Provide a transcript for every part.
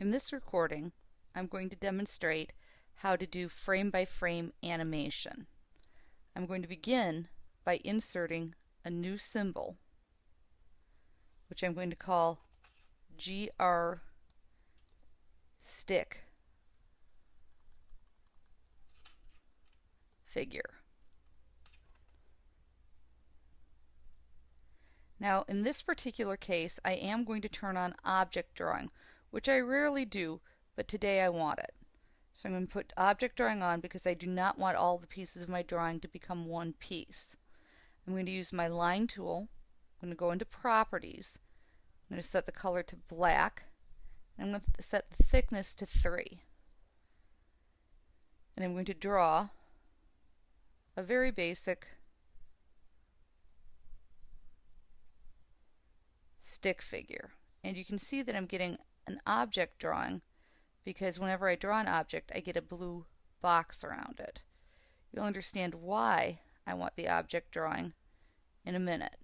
In this recording, I'm going to demonstrate how to do frame by frame animation. I'm going to begin by inserting a new symbol, which I'm going to call GR stick figure. Now in this particular case I am going to turn on object drawing which I rarely do, but today I want it. So I'm going to put object drawing on because I do not want all the pieces of my drawing to become one piece. I'm going to use my line tool. I'm going to go into properties. I'm going to set the color to black. And I'm going to set the thickness to 3. And I'm going to draw a very basic stick figure. And you can see that I'm getting an object drawing because whenever I draw an object I get a blue box around it. You'll understand why I want the object drawing in a minute.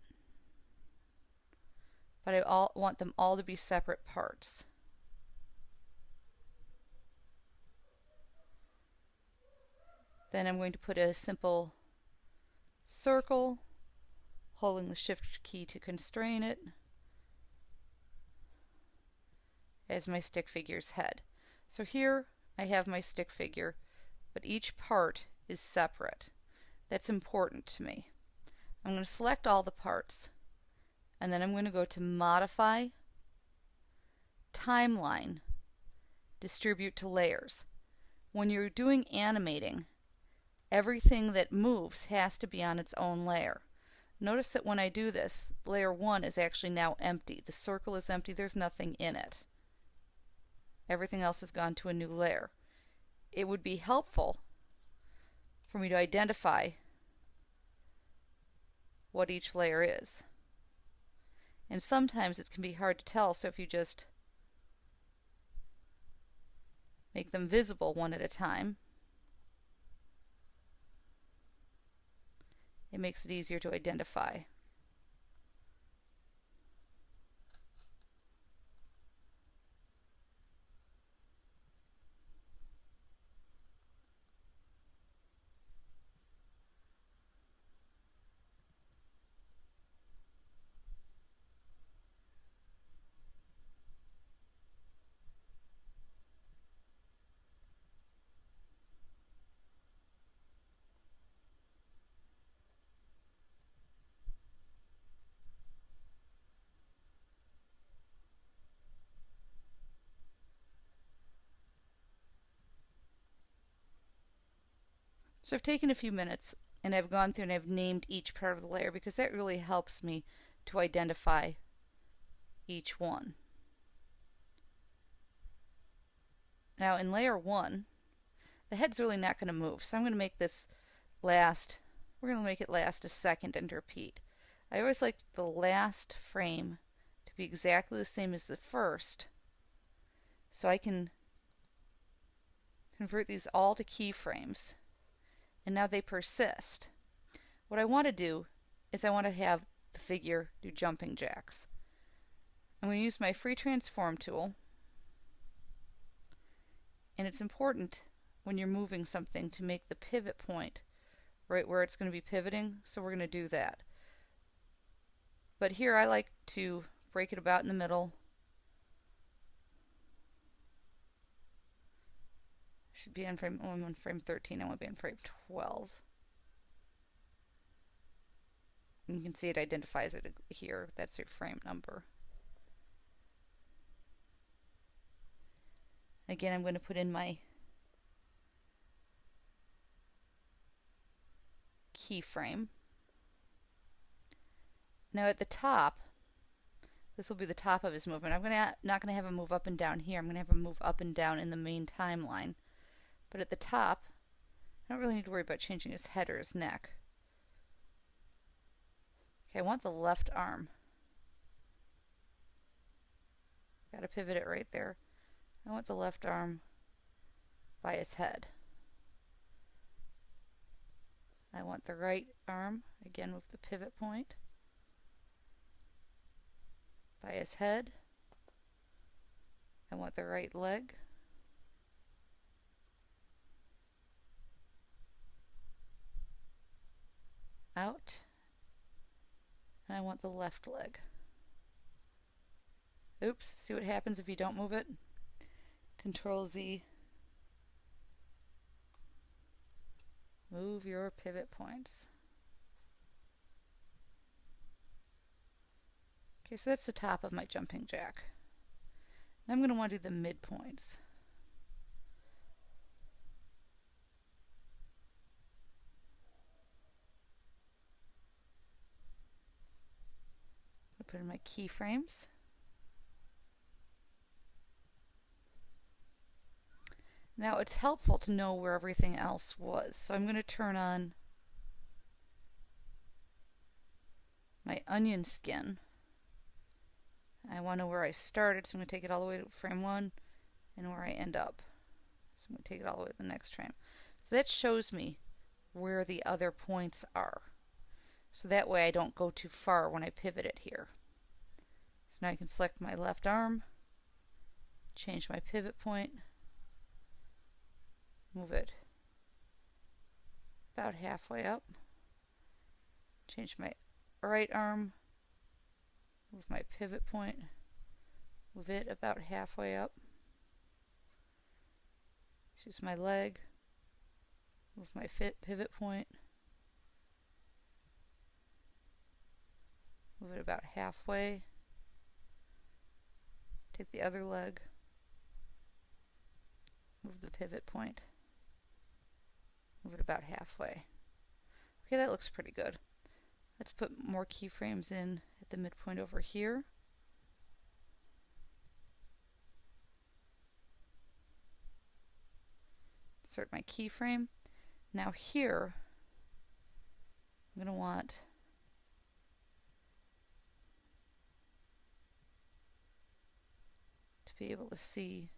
But I all, want them all to be separate parts. Then I'm going to put a simple circle, holding the shift key to constrain it as my stick figure's head. So here I have my stick figure, but each part is separate. That's important to me. I'm going to select all the parts, and then I'm going to go to Modify, Timeline, Distribute to Layers. When you're doing animating, everything that moves has to be on its own layer. Notice that when I do this, layer 1 is actually now empty. The circle is empty, there's nothing in it everything else has gone to a new layer. It would be helpful for me to identify what each layer is. And sometimes it can be hard to tell, so if you just make them visible one at a time, it makes it easier to identify. So I've taken a few minutes and I've gone through and I've named each part of the layer because that really helps me to identify each one. Now in layer 1, the head's really not going to move, so I'm going to make this last, we're going to make it last a second and repeat. I always like the last frame to be exactly the same as the first, so I can convert these all to keyframes and now they persist. What I want to do is I want to have the figure do jumping jacks. I'm going to use my free transform tool and it's important when you're moving something to make the pivot point right where it's going to be pivoting so we're going to do that. But here I like to break it about in the middle Should be in frame, oh, I'm on frame 13, I want to be in frame 12. And you can see it identifies it here, that's your frame number. Again, I'm going to put in my keyframe. Now at the top, this will be the top of his movement. I'm gonna not going to have him move up and down here. I'm going to have him move up and down in the main timeline. But at the top, I don't really need to worry about changing his head or his neck. Okay, I want the left arm. Got to pivot it right there. I want the left arm by his head. I want the right arm, again with the pivot point, by his head. I want the right leg. Out. And I want the left leg. Oops, see what happens if you don't move it? Control Z. Move your pivot points. Okay, so that's the top of my jumping jack. Now I'm going to want to do the midpoints. In my keyframes. Now it's helpful to know where everything else was. So I'm going to turn on my onion skin. I want to know where I started, so I'm going to take it all the way to frame 1 and where I end up. So I'm going to take it all the way to the next frame. So that shows me where the other points are. So that way I don't go too far when I pivot it here. So now I can select my left arm, change my pivot point, move it about halfway up, change my right arm, move my pivot point, move it about halfway up, choose my leg, move my fit pivot point, move it about halfway, take the other leg, move the pivot point, move it about halfway. Okay, that looks pretty good. Let's put more keyframes in at the midpoint over here. Insert my keyframe. Now here, I'm going to want be able to see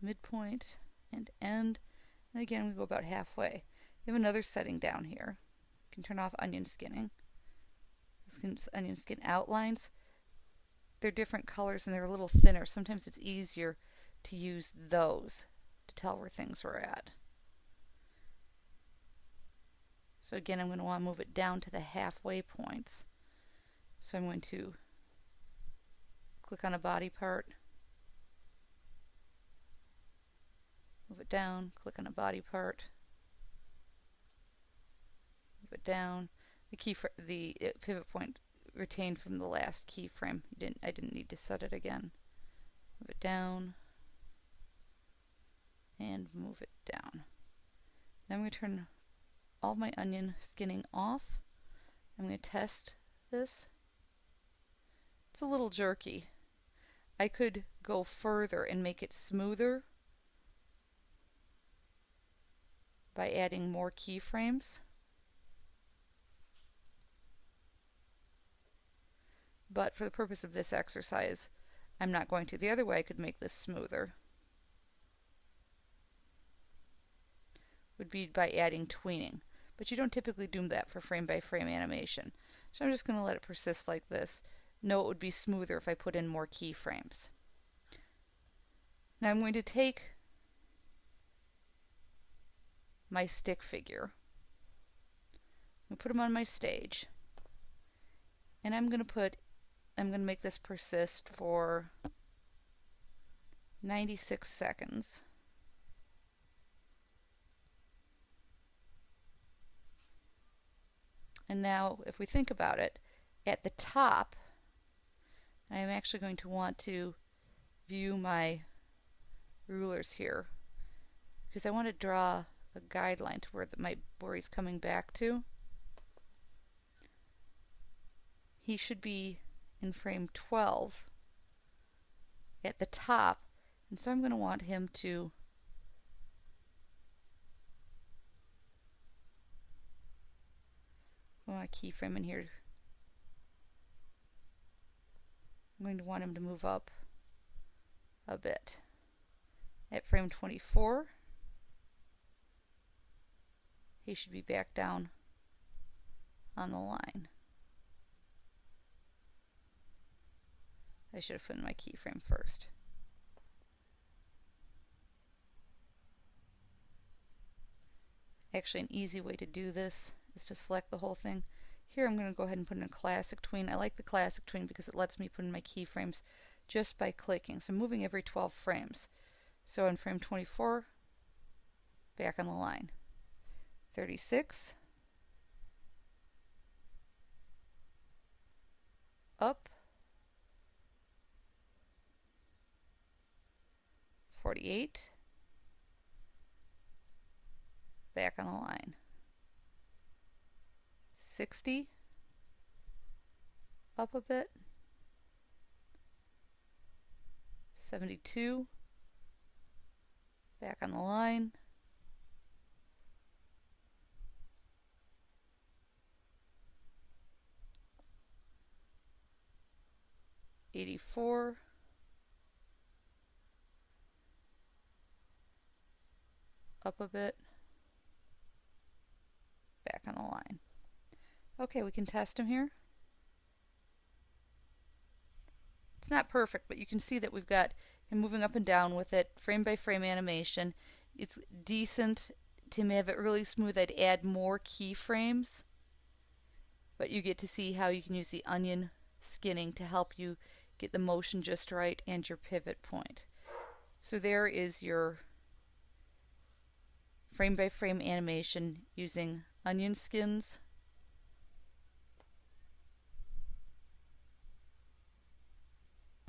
midpoint and end. And again, we go about halfway. We have another setting down here You can turn off onion skinning. onion skin outlines. They're different colors and they're a little thinner. Sometimes it's easier to use those to tell where things are at. So again, I'm going to want to move it down to the halfway points. So I'm going to click on a body part, move it down, click on a body part, move it down. The key for the uh, pivot point retained from the last keyframe. Didn't I didn't need to set it again. Move it down and move it down. Then I'm going to turn all my onion skinning off. I'm going to test this. It's a little jerky. I could go further and make it smoother by adding more keyframes. but for the purpose of this exercise, I'm not going to. The other way I could make this smoother would be by adding tweening, but you don't typically do that for frame-by-frame -frame animation. So I'm just going to let it persist like this. No, it would be smoother if I put in more keyframes. Now I'm going to take my stick figure and put him on my stage. And I'm going to put I'm going to make this persist for 96 seconds. And now, if we think about it, at the top, I'm actually going to want to view my rulers here because I want to draw a guideline to where the, my where he's coming back to. He should be in frame 12 at the top. And so I'm going to want him to put my keyframe in here. I'm going to want him to move up a bit. At frame 24, he should be back down on the line. I should have put in my keyframe first. Actually, an easy way to do this is to select the whole thing. Here I'm going to go ahead and put in a classic tween. I like the classic tween because it lets me put in my keyframes just by clicking. So moving every 12 frames. So on frame 24, back on the line. 36, up, 48, back on the line. 60, up a bit, 72, back on the line, Eighty-four, up a bit, back on the line. Okay, we can test them here. It's not perfect, but you can see that we've got him moving up and down with it, frame by frame animation. It's decent to have it really smooth. I'd add more keyframes, but you get to see how you can use the onion skinning to help you get the motion just right and your pivot point. So there is your frame by frame animation using onion skins